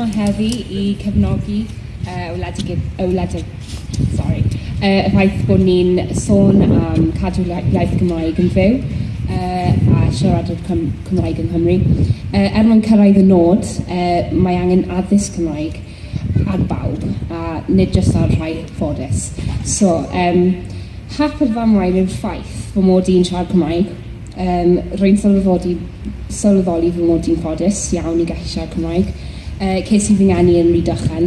yma heddi i cefnogi uh, wledig, wledig, sorry, uh, y ffaith bod ni'n sôn am cadw iaith Gymraeg yn fyw uh, a siaradwyr Cym Cymraeg yng Nghymru. Uh, er mwyn cyrraedd y nod, uh, mae angen addysg Cymraeg ar bawb, a nid jyst ar rhai ffodus. So, um, hap yr famwain yw'r ffaith fy mod i'n siarad Cymraeg. Um, Rwy'n sylweddoli, sylweddoli fy mod i'n ffodus iawn i gallu siarad Cymraeg. Uh, ces i fy ngeni yn Rhydychen,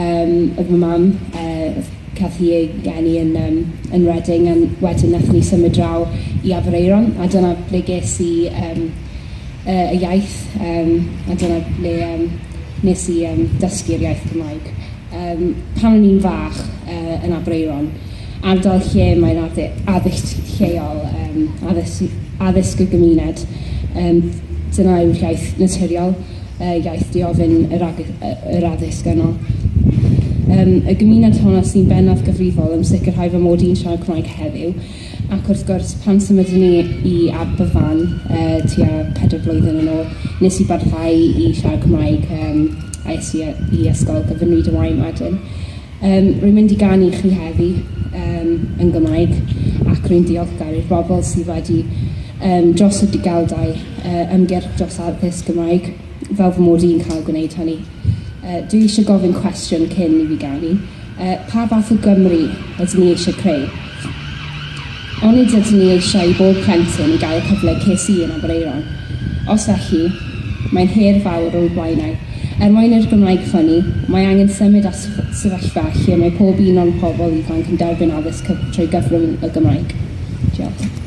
um, oedd fy mam, uh, cath i ei geni yn, um, yn Reading, a wedyn nath ni symud draw i Abereiron, a dyna ble ges i um, uh, y iaith, um, a dyna ble um, nes i um, dysgu'r iaith Cymraeg. Um, pan o'n i'n fach uh, yn Abereiron, ardal lle mae'n addysg lleol, um, addysg, addysg y gymuned, um, dyna yw'r iaith naturiol uh, iaith diofyn yr, ag, yr addysg yno. Um, y gymuned honno sy'n bennaf gyfrifol yn sicrhau fy mod i'n siarad Cymraeg heddiw ac wrth gwrs pan symudon ni i Aberfan uh, tua 4 blwyddyn yn ôl nes i barhau i siarad Cymraeg um, a es i, i ysgol gyfynwyd y wain wedyn. Um, rwy'n mynd i ganu chi heddi um, yn Gymraeg ac rwy'n diolchgar i'r bobl sydd wedi um, dros y digeldau uh, ymgyrch dros addysg Gymraeg fel fy mod i'n cael gwneud hynny. Uh, dwi eisiau gofyn cwestiwn cyn i fi ganu. Uh, pa fath o Gymru ydym ni eisiau creu? Onid ydym ni eisiau i bob plentyn i gael y cyfle ces i yn Abereiron. Os felly, mae'n her fawr o'r blaenau. Er mwyn i'r Gymraeg ffynnu, mae angen symud at sefyllfa lle mae pob un o'n pobl ifanc yn derbyn addysg trwy gyfrwng y Gymraeg. Diolch.